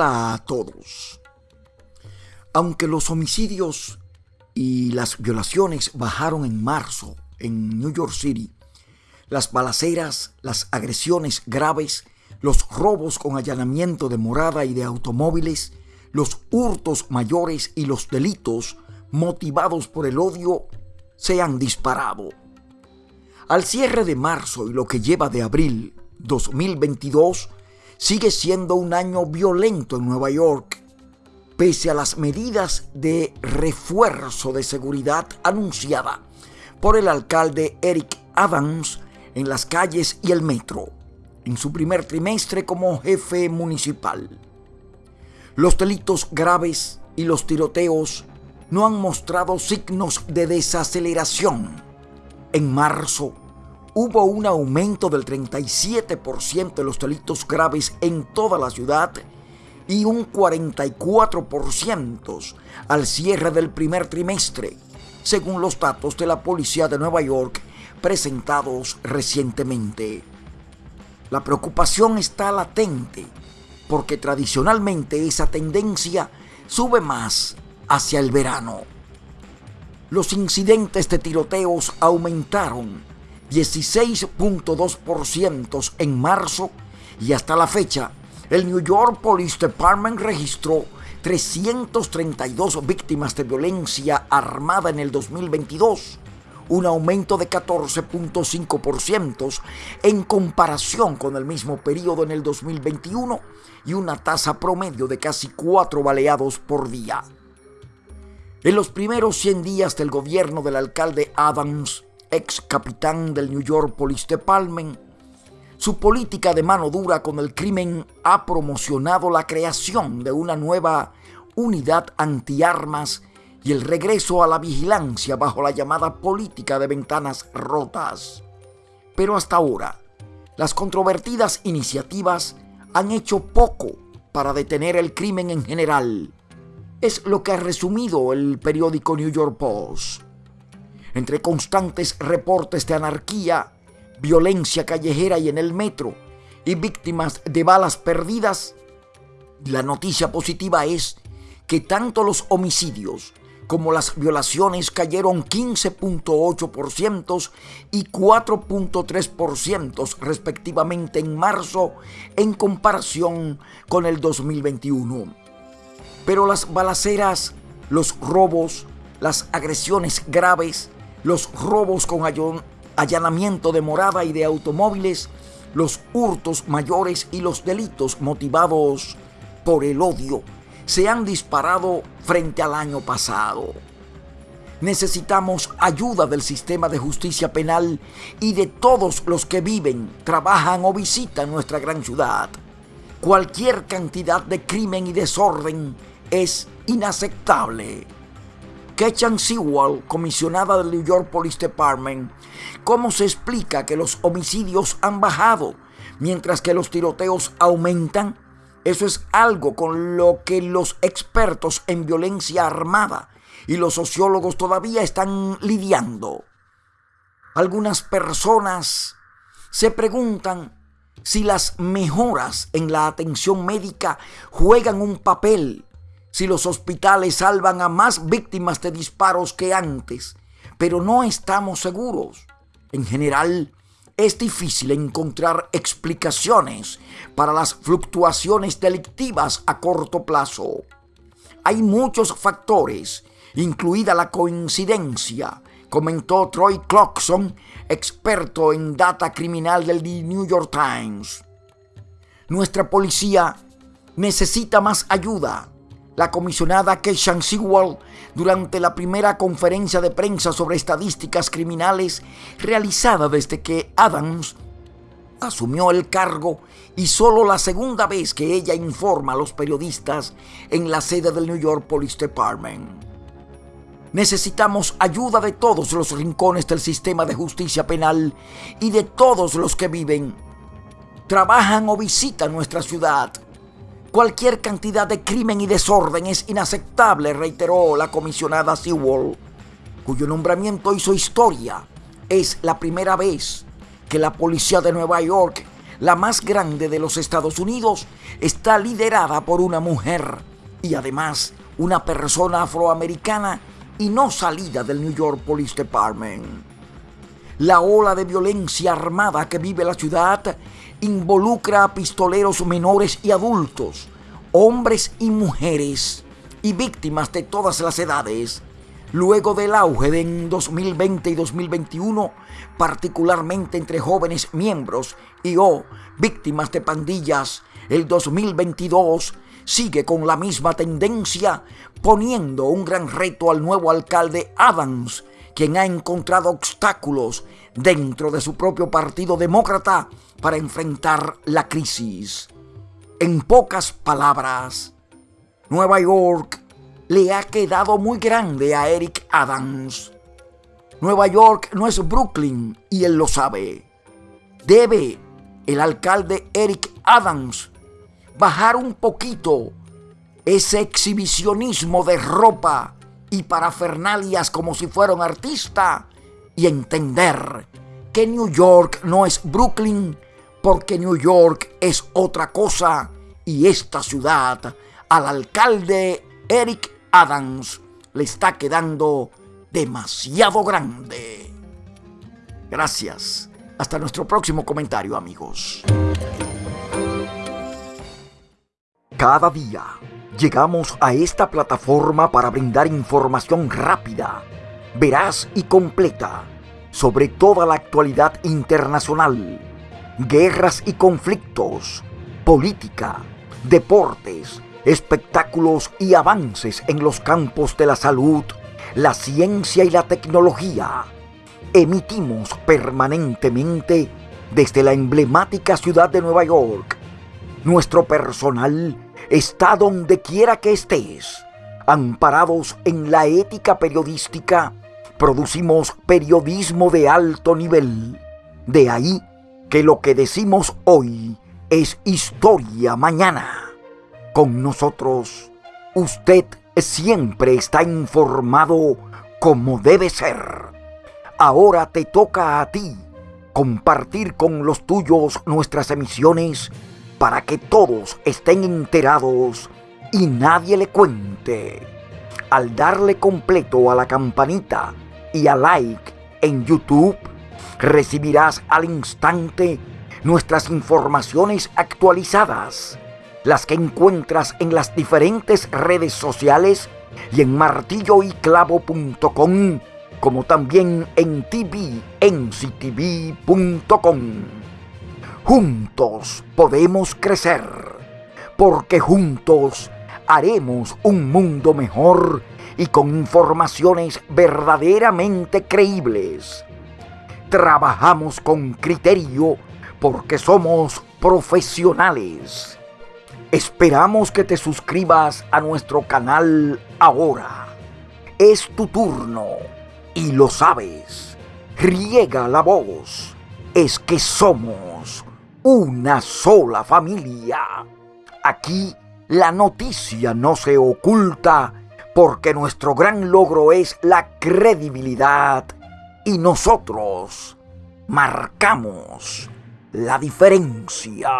A todos. Aunque los homicidios y las violaciones bajaron en marzo en New York City, las balaceras, las agresiones graves, los robos con allanamiento de morada y de automóviles, los hurtos mayores y los delitos motivados por el odio se han disparado. Al cierre de marzo y lo que lleva de abril 2022, sigue siendo un año violento en Nueva York, pese a las medidas de refuerzo de seguridad anunciada por el alcalde Eric Adams en las calles y el metro, en su primer trimestre como jefe municipal. Los delitos graves y los tiroteos no han mostrado signos de desaceleración. En marzo, hubo un aumento del 37% de los delitos graves en toda la ciudad y un 44% al cierre del primer trimestre, según los datos de la Policía de Nueva York presentados recientemente. La preocupación está latente porque tradicionalmente esa tendencia sube más hacia el verano. Los incidentes de tiroteos aumentaron 16.2% en marzo y hasta la fecha, el New York Police Department registró 332 víctimas de violencia armada en el 2022, un aumento de 14.5% en comparación con el mismo periodo en el 2021 y una tasa promedio de casi 4 baleados por día. En los primeros 100 días del gobierno del alcalde Adams, ex capitán del New York Police Department, su política de mano dura con el crimen ha promocionado la creación de una nueva unidad antiarmas y el regreso a la vigilancia bajo la llamada política de ventanas rotas. Pero hasta ahora, las controvertidas iniciativas han hecho poco para detener el crimen en general. Es lo que ha resumido el periódico New York Post entre constantes reportes de anarquía, violencia callejera y en el metro, y víctimas de balas perdidas, la noticia positiva es que tanto los homicidios como las violaciones cayeron 15.8% y 4.3% respectivamente en marzo en comparación con el 2021. Pero las balaceras, los robos, las agresiones graves, los robos con allanamiento de morada y de automóviles, los hurtos mayores y los delitos motivados por el odio se han disparado frente al año pasado. Necesitamos ayuda del sistema de justicia penal y de todos los que viven, trabajan o visitan nuestra gran ciudad. Cualquier cantidad de crimen y desorden es inaceptable. Ketchan Sewell, comisionada del New York Police Department, cómo se explica que los homicidios han bajado mientras que los tiroteos aumentan. Eso es algo con lo que los expertos en violencia armada y los sociólogos todavía están lidiando. Algunas personas se preguntan si las mejoras en la atención médica juegan un papel si los hospitales salvan a más víctimas de disparos que antes, pero no estamos seguros. En general, es difícil encontrar explicaciones para las fluctuaciones delictivas a corto plazo. Hay muchos factores, incluida la coincidencia, comentó Troy Clarkson, experto en data criminal del New York Times. Nuestra policía necesita más ayuda la comisionada Keishan Sewell durante la primera conferencia de prensa sobre estadísticas criminales realizada desde que Adams asumió el cargo y solo la segunda vez que ella informa a los periodistas en la sede del New York Police Department. Necesitamos ayuda de todos los rincones del sistema de justicia penal y de todos los que viven, trabajan o visitan nuestra ciudad Cualquier cantidad de crimen y desorden es inaceptable, reiteró la comisionada Sewell, cuyo nombramiento hizo historia. Es la primera vez que la policía de Nueva York la más grande de los Estados Unidos, está liderada por una mujer y además una persona afroamericana y no salida del New York Police Department. La ola de violencia armada que vive la ciudad involucra a pistoleros menores y adultos, hombres y mujeres, y víctimas de todas las edades. Luego del auge de en 2020 y 2021, particularmente entre jóvenes miembros y o víctimas de pandillas, el 2022 sigue con la misma tendencia, poniendo un gran reto al nuevo alcalde Adams, quien ha encontrado obstáculos dentro de su propio partido demócrata para enfrentar la crisis. En pocas palabras, Nueva York le ha quedado muy grande a Eric Adams. Nueva York no es Brooklyn y él lo sabe. Debe el alcalde Eric Adams bajar un poquito ese exhibicionismo de ropa y parafernalias como si fuera un artista y entender que New York no es Brooklyn porque New York es otra cosa y esta ciudad al alcalde Eric Adams le está quedando demasiado grande. Gracias. Hasta nuestro próximo comentario amigos. Cada día llegamos a esta plataforma para brindar información rápida, veraz y completa sobre toda la actualidad internacional, guerras y conflictos, política, deportes, espectáculos y avances en los campos de la salud, la ciencia y la tecnología. Emitimos permanentemente desde la emblemática ciudad de Nueva York. Nuestro personal está donde quiera que estés. Amparados en la ética periodística, producimos periodismo de alto nivel. De ahí que lo que decimos hoy es historia mañana. Con nosotros, usted siempre está informado como debe ser. Ahora te toca a ti compartir con los tuyos nuestras emisiones para que todos estén enterados y nadie le cuente. Al darle completo a la campanita y a like en YouTube, recibirás al instante nuestras informaciones actualizadas, las que encuentras en las diferentes redes sociales y en martilloyclavo.com, como también en tvnctv.com. Juntos podemos crecer, porque juntos haremos un mundo mejor y con informaciones verdaderamente creíbles. Trabajamos con criterio porque somos profesionales. Esperamos que te suscribas a nuestro canal ahora. Es tu turno y lo sabes. Riega la voz. Es que somos una sola familia. Aquí la noticia no se oculta porque nuestro gran logro es la credibilidad y nosotros marcamos la diferencia.